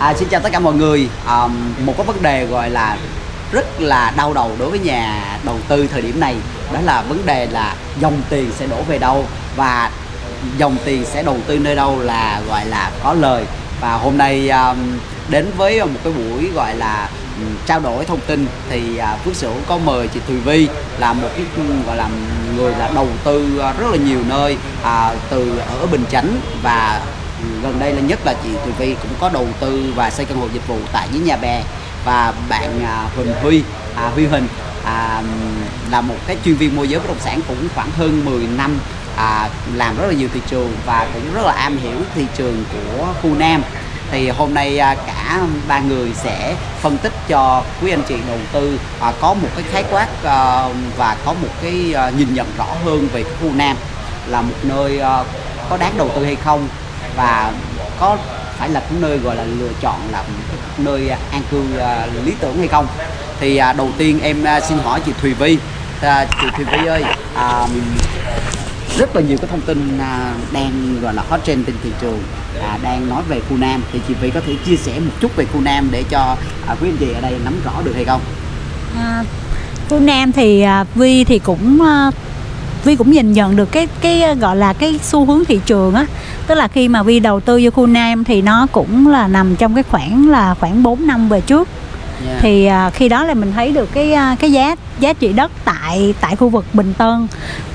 À, xin chào tất cả mọi người. À, một cái vấn đề gọi là rất là đau đầu đối với nhà đầu tư thời điểm này đó là vấn đề là dòng tiền sẽ đổ về đâu và dòng tiền sẽ đầu tư nơi đâu là gọi là có lời và hôm nay à, đến với một cái buổi gọi là trao đổi thông tin thì à, Phước Sửu có mời chị Thùy Vi là một cái gọi là người là đầu tư à, rất là nhiều nơi à, từ ở Bình Chánh và gần đây là nhất là chị Thùy Vi cũng có đầu tư và xây căn hộ dịch vụ tại dưới nhà bè và bạn à, Huỳnh Huy à, Huy Huỳnh à, là một cái chuyên viên môi giới bất động sản cũng khoảng hơn 10 năm à, làm rất là nhiều thị trường và cũng rất là am hiểu thị trường của khu Nam. Thì hôm nay à, cả ba người sẽ phân tích cho quý anh chị đầu tư à, có một cái khái quát à, và có một cái à, nhìn nhận rõ hơn về cái khu Nam là một nơi à, có đáng đầu tư hay không và có phải là cái nơi gọi là lựa chọn là nơi à, an cư uh, lý tưởng hay không? Thì uh, đầu tiên em uh, xin hỏi chị Thùy Vi uh, chị Thùy Vi ơi uh, rất là nhiều cái thông tin uh, đang gọi là hot trend trên thị trường uh, đang nói về khu Nam. Thì chị Vi có thể chia sẻ một chút về khu Nam để cho uh, quý anh chị ở đây nắm rõ được hay không? À, khu Nam thì uh, Vi thì cũng uh, Vi cũng nhìn nhận được cái cái gọi là cái xu hướng thị trường á tức là khi mà Vi đầu tư vô khu Nam thì nó cũng là nằm trong cái khoảng là khoảng 4 năm về trước yeah. thì à, khi đó là mình thấy được cái à, cái giá giá trị đất tại tại khu vực Bình Tân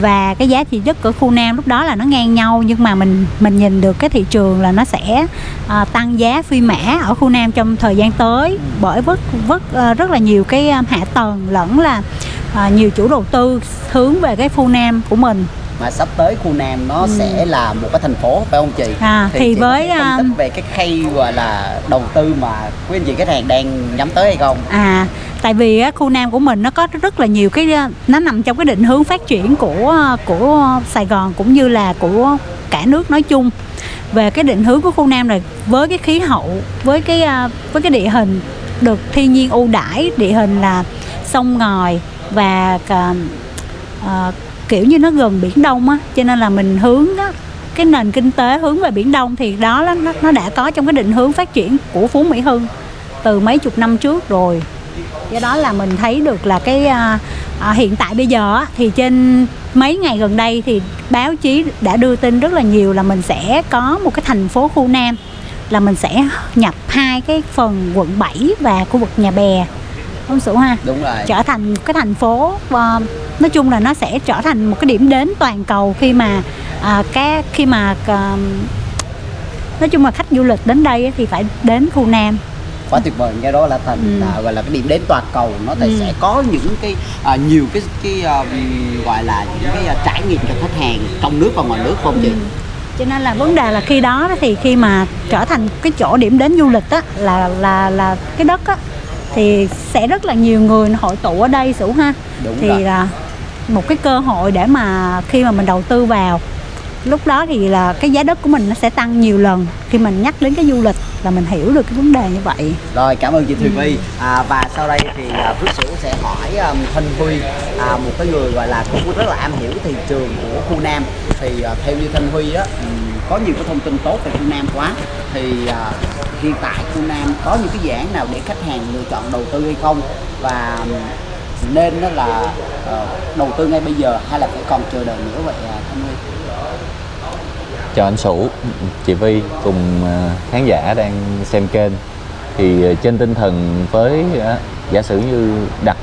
và cái giá trị đất ở khu Nam lúc đó là nó ngang nhau nhưng mà mình mình nhìn được cái thị trường là nó sẽ à, tăng giá phi mã ở khu Nam trong thời gian tới ừ. bởi vất vất à, rất là nhiều cái à, hạ tầng lẫn là à, nhiều chủ đầu tư hướng về cái khu Nam của mình mà sắp tới khu Nam nó ừ. sẽ là một cái thành phố phải không chị? À, thì, thì với phân tích về cái khay gọi là đầu tư mà quý anh chị khách hàng đang nhắm tới hay không? À, tại vì khu Nam của mình nó có rất là nhiều cái nó nằm trong cái định hướng phát triển của của Sài Gòn cũng như là của cả nước nói chung về cái định hướng của khu Nam này với cái khí hậu với cái với cái địa hình được thiên nhiên ưu đãi địa hình là sông ngòi và uh, kiểu như nó gần biển đông á cho nên là mình hướng đó cái nền kinh tế hướng về biển đông thì đó nó, nó đã có trong cái định hướng phát triển của phú mỹ hưng từ mấy chục năm trước rồi. Do đó là mình thấy được là cái à, à, hiện tại bây giờ thì trên mấy ngày gần đây thì báo chí đã đưa tin rất là nhiều là mình sẽ có một cái thành phố khu nam là mình sẽ nhập hai cái phần quận 7 và khu vực nhà bè ông Sửu ha đúng rồi trở thành một cái thành phố uh, nói chung là nó sẽ trở thành một cái điểm đến toàn cầu khi mà uh, cái khi mà uh, nói chung là khách du lịch đến đây thì phải đến khu Nam quá tuyệt vời cái đó là thành ừ. à, gọi là cái điểm đến toàn cầu nó ừ. sẽ có những cái à, nhiều cái cái uh, gọi là những cái uh, trải nghiệm cho khách hàng trong nước và ngoài nước không chị ừ. cho nên là vấn đề là khi đó thì khi mà trở thành cái chỗ điểm đến du lịch á là là là cái đất á thì sẽ rất là nhiều người hội tụ ở đây sủ ha. Đúng thì rồi. là một cái cơ hội để mà khi mà mình đầu tư vào lúc đó thì là cái giá đất của mình nó sẽ tăng nhiều lần. Khi mình nhắc đến cái du lịch là mình hiểu được cái vấn đề như vậy. Rồi cảm ơn chị Thùy Vi ừ. à, và sau đây thì uh, Phước Sửu sẽ hỏi um, Thanh Huy à, một cái người gọi là cũng rất là am hiểu thị trường của khu Nam. Thì uh, theo như Thanh Huy á um, có nhiều cái thông tin tốt về khu Nam quá. Thì à, hiện tại khu Nam có những cái dự án nào để khách hàng lựa chọn đầu tư hay không? Và nên đó là ờ, đầu tư ngay bây giờ hay là phải còn chờ đợi nữa vậy uh, Thanh Huy? Chào anh Sủ, chị Vi cùng à, khán giả đang xem kênh. Thì à, trên tinh thần với giả sử như đặt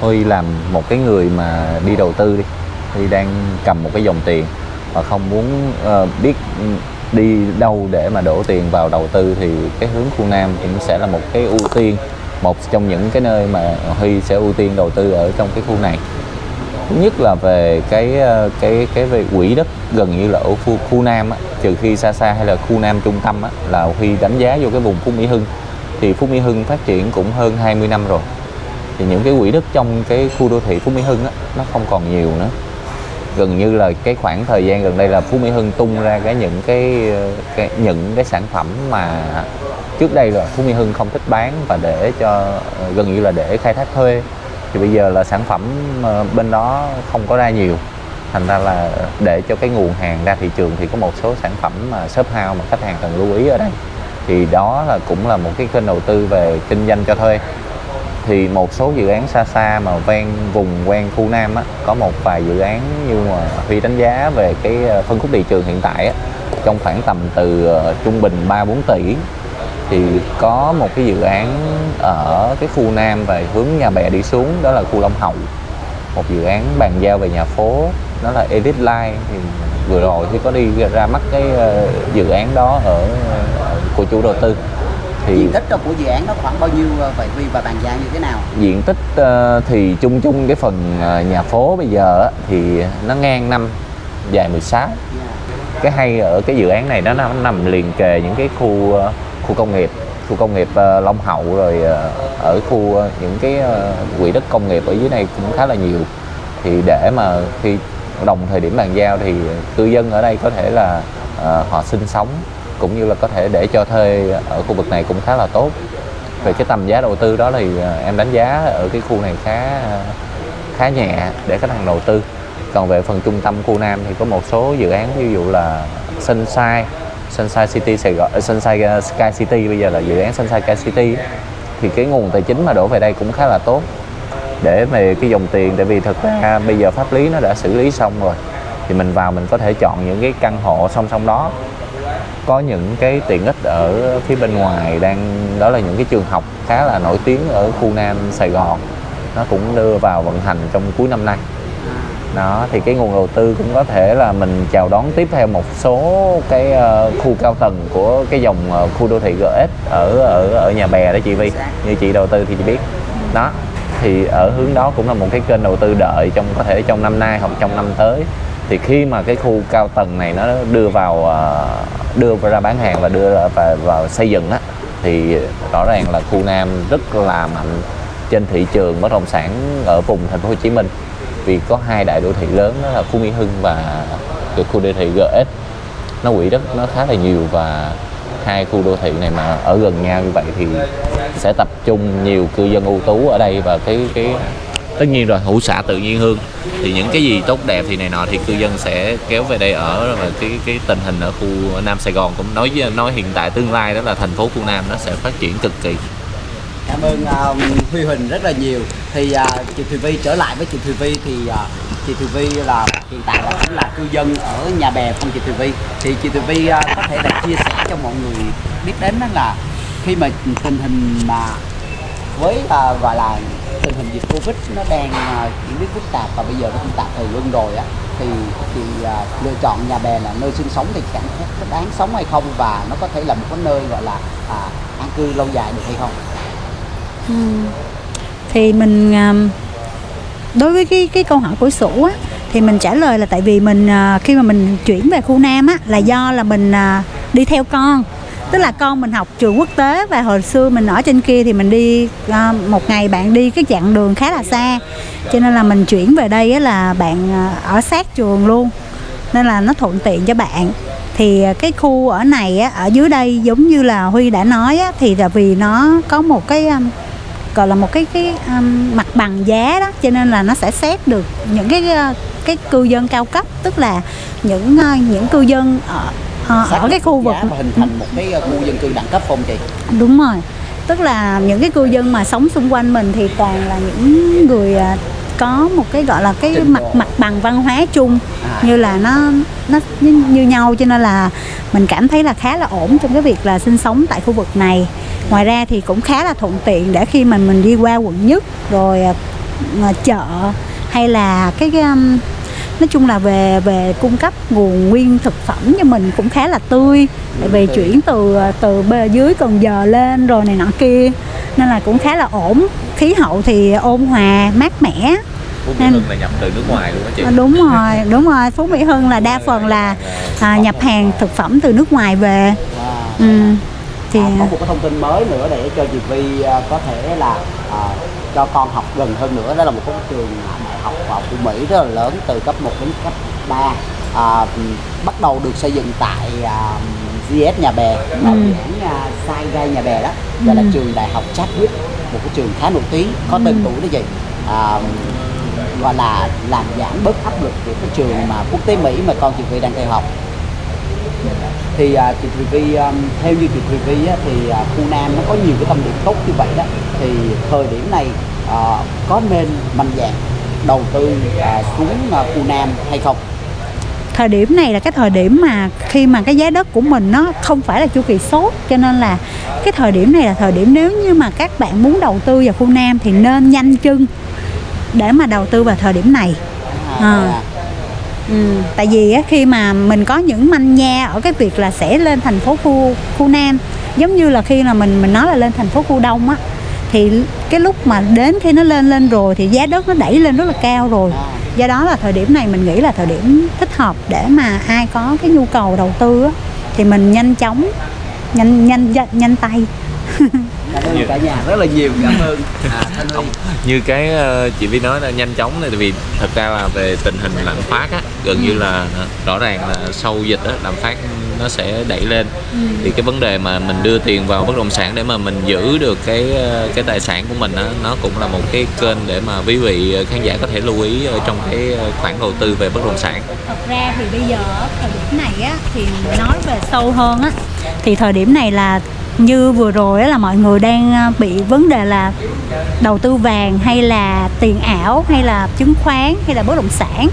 Huy làm một cái người mà đi đầu tư đi Huy đang cầm một cái dòng tiền và không muốn uh, biết đi đâu để mà đổ tiền vào đầu tư thì cái hướng khu Nam cũng sẽ là một cái ưu tiên một trong những cái nơi mà Huy sẽ ưu tiên đầu tư ở trong cái khu này. Thứ nhất là về cái ờ, cái cái về quỹ đất gần như là ở khu, khu Nam á, trừ khi xa xa hay là khu Nam trung tâm á, là Huy đánh giá vô cái vùng Phú Mỹ Hưng. Thì Phú Mỹ Hưng phát triển cũng hơn 20 năm rồi. Thì những cái quỹ đất trong cái khu đô thị Phú Mỹ Hưng á, nó không còn nhiều nữa gần như là cái khoảng thời gian gần đây là Phú Mỹ Hưng tung ra cái những cái, cái những cái sản phẩm mà trước đây là Phú Mỹ Hưng không thích bán và để cho gần như là để khai thác thuê. Thì bây giờ là sản phẩm ờ, bên đó không có ra nhiều. Thành ra là để cho cái nguồn hàng ra thị trường thì có một số sản phẩm mà shop house mà khách hàng cần lưu ý ở đây. Thì đó là cũng là một cái kênh đầu tư về kinh doanh cho thuê thì một số dự án xa xa mà ven vùng ven khu Nam á, có một vài dự án như mà Huy đánh giá về cái ờ, phân khúc thị trường hiện tại á, trong khoảng tầm từ ờ, trung bình 3 4 tỷ thì có một cái dự án ở cái khu Nam về hướng nhà bè đi xuống đó là khu Long Hậu. Một dự án bàn giao về nhà phố đó là Edit Line. Thì vừa rồi thì có đi ra mắt cái ờ, dự án đó ở của chủ đầu tư thì diện tích của dự án nó khoảng bao nhiêu ờ, vậy Huy và bàn giao như thế nào? Diện tích ờ, thì chung chung cái phần ờ, nhà phố bây giờ thì nó ngang năm dài 16 yeah. cái hay ở cái dự án này nó nằm, liền kề những cái khu ờ, khu công nghiệp khu công nghiệp ờ, Long Hậu rồi ờ, ở khu ờ, những cái ờ, quỹ đất công nghiệp ở dưới này cũng khá là nhiều. Thì để mà khi đồng thời điểm bàn giao thì cư dân ở đây có thể là ờ, họ sinh sống cũng như là có thể để cho thuê ở khu vực này cũng khá là tốt. Về cái tầm giá đầu tư đó thì à, em đánh giá ở cái khu này khá khá nhẹ để khách hàng đầu tư. Còn về phần trung tâm khu Nam thì có một số dự án, ví dụ là Sunshine Sunshine City Sài Gòn à, Sunshine à, Sky City, bây giờ là dự án Sunshine Sky City. Thì cái nguồn tài chính mà đổ về đây cũng khá là tốt. Để về cái dòng tiền, tại vì thực ra bây giờ pháp lý nó đã xử lý xong rồi, thì mình vào mình có thể chọn những cái căn hộ song song đó có những cái tiện ích ở phía bên ngoài đang, đó là những cái trường học khá là nổi tiếng ở khu Nam Sài Gòn. Nó cũng đưa vào vận hành trong cuối năm nay. Đó, thì cái nguồn đầu tư cũng có thể là mình chào đón tiếp theo một số cái ờ, khu cao tầng của cái dòng ờ, khu đô thị GS ở ở ở nhà bè đó chị Vi. Như chị đầu tư thì chị biết. Đó, thì ở hướng đó cũng là một cái kênh đầu tư đợi trong, có thể trong năm nay hoặc trong năm tới. Thì khi mà cái khu cao tầng này nó đưa vào ờ, đưa ra bán hàng và đưa ra vào, vào xây dựng á thì rõ ràng là khu Nam rất là mạnh trên thị trường bất động sản ở vùng thành phố Hồ Chí Minh. Vì có hai đại đô thị lớn đó là khu Mỹ Hưng và cái khu đô thị GS nó quỹ đất nó khá là nhiều và hai khu đô thị này mà ở gần nhau như vậy thì sẽ tập trung nhiều cư dân ưu tú ở đây và cái cái tất nhiên rồi hữu xã tự nhiên hương thì những cái gì tốt đẹp thì này nọ thì cư dân sẽ kéo về đây ở và cái cái tình hình ở khu Nam Sài Gòn cũng nói với- nói hiện tại tương lai đó là thành phố khu Nam nó sẽ phát triển cực kỳ Cảm ơn um, Huy Huỳnh rất là nhiều. Thì uh, chị Thùy Vi trở lại với chị Thùy Vi thì uh, chị Thùy Vi là hiện tại là cũng là cư dân ở nhà bè không chị Thùy Vi. Thì chị Thùy Vi uh, có thể là chia sẻ cho mọi người biết đến đó là khi mà tình hình mà với uh, gọi là tình hình dịch Covid nó đang uh, diễn biến phức tạp và bây giờ nó cũng tạm thời luôn rồi á thì thì uh, lựa chọn nhà bè là nơi sinh sống thì cảm thấy có đáng sống hay không và nó có thể là một cái nơi gọi là à, an cư lâu dài được hay không? thì mình đối với cái cái câu hỏi của sủ á thì mình trả lời là tại vì mình khi mà mình chuyển về khu Nam á là do là mình đi theo con tức là con mình học trường quốc tế và hồi xưa mình ở trên kia thì mình đi à, một ngày bạn đi cái chặng đường khá là xa. Cho nên là mình chuyển về đây là bạn à, ở sát trường luôn. Nên là nó thuận tiện cho bạn. Thì à, cái khu ở này á, ở dưới đây giống như là Huy đã nói á, thì là vì nó có một cái gọi là một cái cái um, mặt bằng giá đó. Cho nên là nó sẽ xét được những cái cái cư dân cao cấp. Tức là những những cư dân ở ờ, Xác ở cái khu vực và hình thành một cái uh, khu dân cư đẳng cấp không chị? đúng rồi tức là những cái cư dân mà sống xung quanh mình thì toàn là những người à, có một cái gọi là cái Trình mặt độ. mặt bằng văn hóa chung À. như là nó nó như, như nhau cho nên là mình cảm thấy là khá là ổn trong cái việc là sinh sống tại khu vực này ngoài ra thì cũng khá là thuận tiện để khi mà mình đi qua quận nhất rồi à, à, chợ hay là cái, cái nói chung là về về cung cấp nguồn nguyên thực phẩm cho mình cũng khá là tươi. Tại vì chuyển từ từ bề dưới Cần Giờ lên rồi này nọ kia. Nên là cũng khá là ổn. Khí hậu thì ôn hòa mát mẻ. Mỹ Hưng là nhập từ nước ngoài luôn đó chị. Đúng rồi đúng rồi. Phú Mỹ Hưng là đa phần là à, nhập hàng thực phẩm từ nước ngoài về. Ừ. thì À, có một cái thông tin mới nữa để cho chị Vi à, có thể là à, cho con học gần hơn nữa đó là một cái trường đại học học của Mỹ rất là lớn từ cấp 1 đến cấp 3 à, bắt đầu được xây dựng tại à, GS Nhà Bè là Ừ. dự án à, Sai Gai Nhà Bè đó gọi là Ừ. trường đại học Chadwick một cái trường khá nổi tiếng có tên Ừ. tuổi đó chị à, gọi là làm giảm bớt áp lực của cái trường mà quốc tế Mỹ mà con chị Vi đang theo học thì à, chị Thùy Vi um, theo như chị Thùy Vi á, thì à, khu Nam nó có nhiều cái tâm điểm tốt như vậy đó thì thời điểm này à, có nên mạnh dạn đầu tư à, xuống à, khu Nam hay không? thời điểm này là cái thời điểm mà khi mà cái giá đất của mình nó không phải là chu kỳ sốt cho nên là cái thời điểm này là thời điểm nếu như mà các bạn muốn đầu tư vào khu Nam thì nên nhanh chân để mà đầu tư vào thời điểm này À, À. Ừ, tại vì á, khi mà mình có những manh nha ở cái việc là sẽ lên thành phố khu khu Nam giống như là khi là mình mình nói là lên thành phố khu Đông á thì cái lúc mà đến khi nó lên lên rồi thì giá đất nó đẩy lên rất là cao rồi. Do đó là thời điểm này mình nghĩ là thời điểm thích hợp để mà ai có cái nhu cầu đầu tư á, thì mình nhanh chóng nhanh nhanh nhanh, nhanh tay. cảm ơn cả nhà rất là nhiều cảm ơn. À, Thanh Huy. Như cái ờ, chị Vi nói là nhanh chóng này tại vì thật ra là về tình hình lạm phát á gần như là rõ ràng là sau dịch á lạm phát nó sẽ đẩy lên. Thì cái vấn đề mà mình đưa tiền vào bất động sản để mà mình giữ được cái ờ, cái tài sản của mình á nó cũng là một cái kênh để mà quý vị khán giả có thể lưu ý ở trong cái ờ, khoản đầu tư về bất động sản. Thật ra thì bây giờ thời điểm này á thì nói về sâu hơn á thì thời điểm này là như vừa rồi là mọi người đang à, bị vấn đề là đầu tư vàng hay là tiền ảo hay là chứng khoán hay là bất động sản.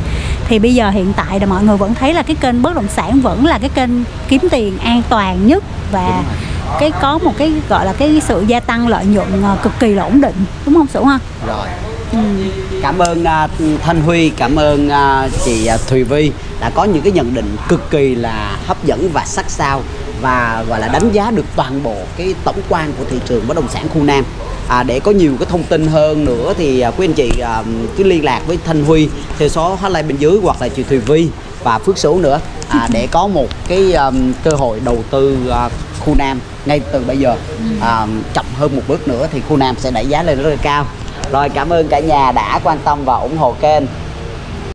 Thì bây giờ hiện tại là mọi người vẫn thấy là cái kênh bất động sản vẫn là cái kênh kiếm tiền an toàn nhất và cái có một cái gọi là cái sự gia tăng lợi nhuận à, cực kỳ là ổn định. Đúng không Sửu ha? rồi. Ừ. cảm ơn à, Thanh Huy cảm ơn à, chị à, Thùy Vi đã có những cái nhận định cực kỳ là hấp dẫn và sắc sảo và gọi là đánh giá được toàn bộ cái tổng quan của thị trường bất động sản khu Nam. À, để có nhiều cái thông tin hơn nữa thì à, quý anh chị à, cứ liên lạc với Thanh Huy theo số hotline bên dưới hoặc là chị Thùy Vi và Phước Số nữa à, để có một cái um, cơ hội đầu tư à, khu Nam ngay từ bây giờ. À, chậm hơn một bước nữa thì khu Nam sẽ đẩy giá lên rất là cao. Rồi cảm ơn cả nhà đã quan tâm và ủng hộ kênh